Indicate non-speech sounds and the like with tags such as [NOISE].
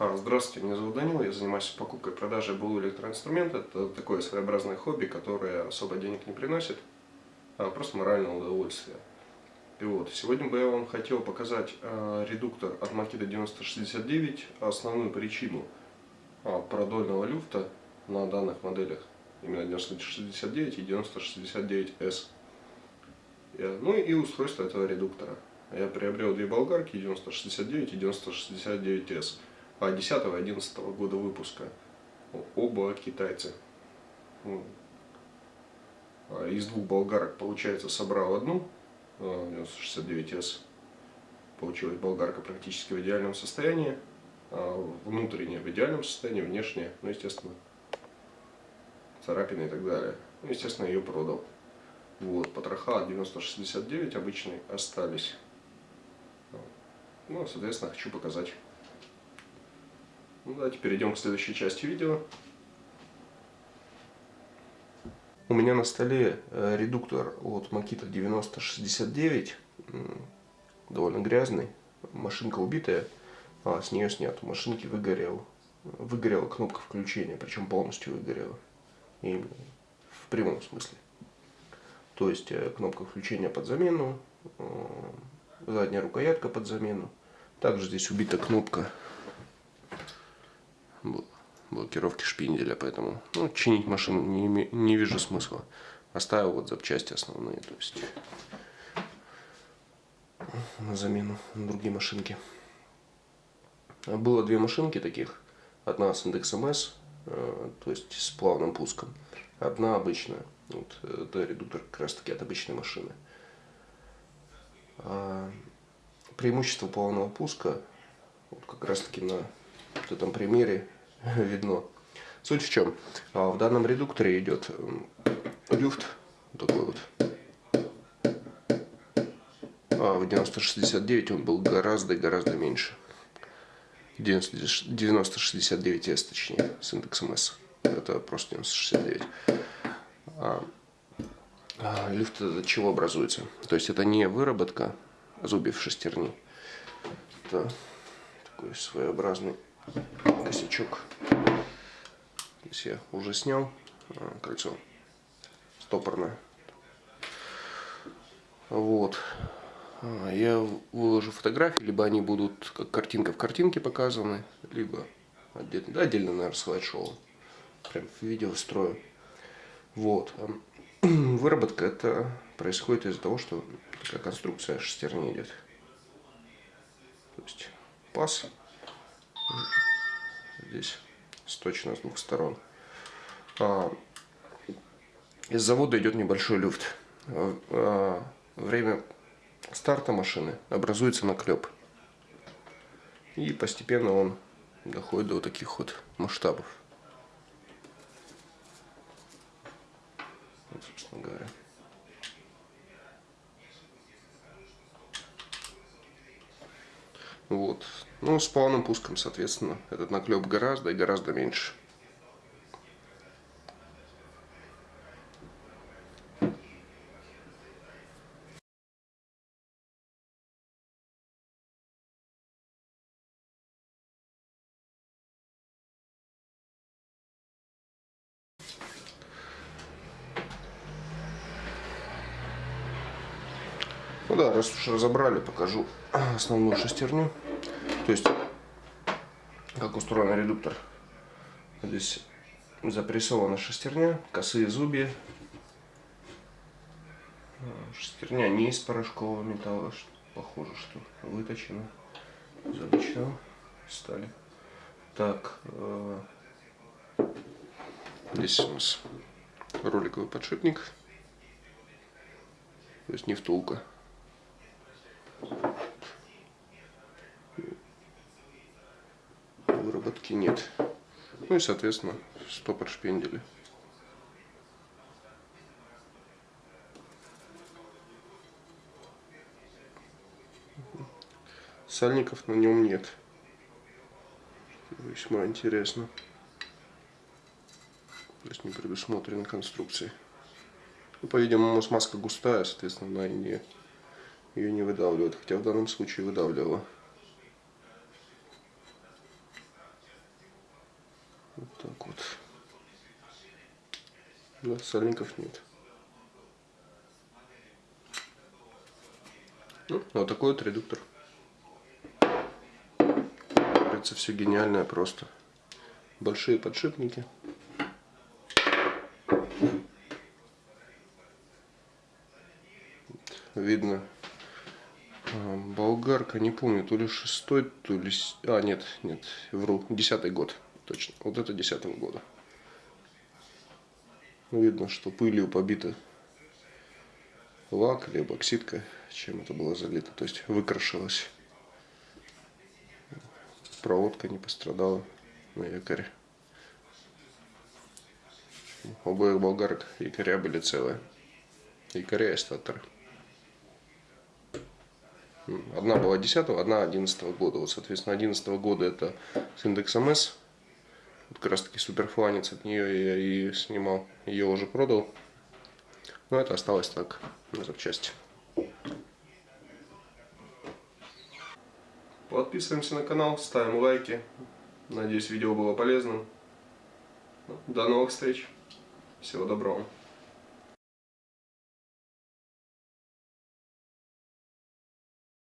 А, Здравствуйте, меня зовут Данил, я занимаюсь покупкой и продажей БУ электроинструмента. Это такое своеобразное хобби, которое особо денег не приносит, а просто моральное удовольствие. И вот, сегодня бы я вам хотел показать э, редуктор от Makita 9069, основную причину э, продольного люфта на данных моделях, именно 9069 и 9069S. Э, ну и устройство этого редуктора. Я приобрел две болгарки 9069 и 9069S. 10-11 года выпуска. Оба китайцы. А из двух болгарок, получается, собрал одну, 69S. А, Получилась болгарка практически в идеальном состоянии. А внутренняя в идеальном состоянии, внешняя, ну, естественно, царапины и так далее. Ну, естественно, ее продал. Вот, потроха от 9069 обычные остались. Ну, соответственно, хочу показать ну, давайте перейдем к следующей части видео. У меня на столе э, редуктор от Makita 9069, довольно грязный, машинка убитая, а с нее снят, у машинки выгорел, выгорела кнопка включения, причем полностью выгорела, и в прямом смысле. То есть э, кнопка включения под замену, э, задняя рукоятка под замену, также здесь убита кнопка блокировки шпинделя, поэтому ну, чинить машину не, не вижу смысла. Оставил вот запчасти основные, то есть на замену на другие машинки. Было две машинки таких. Одна с индексом S, э, то есть с плавным пуском. Одна обычная. Вот, это редуктор как раз таки от обычной машины. А преимущество плавного пуска, вот как раз таки на вот этом примере [LAUGHS] видно. Суть в чем? А, в данном редукторе идет люфт такой вот. А в 9069 он был гораздо и гораздо меньше. 9069S точнее, с индексом S. Это просто 9069. А, а, люфт от чего образуется? То есть это не выработка зубьев шестерни. Это такой своеобразный косячок. Здесь я уже снял а, кольцо стопорное. Вот. А, я выложу фотографии, либо они будут как картинка в картинке показаны, либо отдельно, да, отдельно наверное, слайд-шоу. Прям в видео строю. Вот. [CLEARS THROAT] Выработка это происходит из-за того, что такая конструкция шестерни идет. То есть паз здесь сточно с двух сторон. А, из завода идет небольшой люфт. А, время старта машины образуется наклеп. И постепенно он доходит до вот таких вот масштабов. Вот, собственно говоря. Вот. Ну, с плавным пуском, соответственно, этот наклеп гораздо и гораздо меньше. Ну да, раз уж разобрали, покажу основную шестерню. То есть, как устроен редуктор. Здесь запрессована шестерня, косые зубья. Шестерня не из порошкового металла, похоже, что выточена из обычного стали. Так, э, здесь у нас роликовый подшипник, то есть не втулка. Выработки нет. Ну и, соответственно, стопор шпендели. Сальников на нем нет. Весьма интересно. То есть не предусмотрены конструкции. Ну, По-видимому, смазка густая, соответственно, она не, ее не выдавливает. Хотя в данном случае выдавливала. Вот так вот. Да, сальников нет. Ну, вот такой вот редуктор. Кажется, все гениальное просто. Большие подшипники. Видно а, болгарка, не помню, то ли шестой, то ли... А, нет, нет, вру, десятый год, точно. Вот это десятого года. Видно, что пылью побита лак или бокситка, чем это было залито, то есть выкрашилось. Проводка не пострадала на якоре. Обоих болгарок якоря были целые. Якоря и статоры. Одна была 10 одна 11 года. Вот, соответственно, 11 года это с индексом S. Как раз таки суперфланец от нее я и снимал. Ее уже продал. Но это осталось так, на запчасти. Подписываемся на канал, ставим лайки. Надеюсь, видео было полезным. До новых встреч. Всего доброго.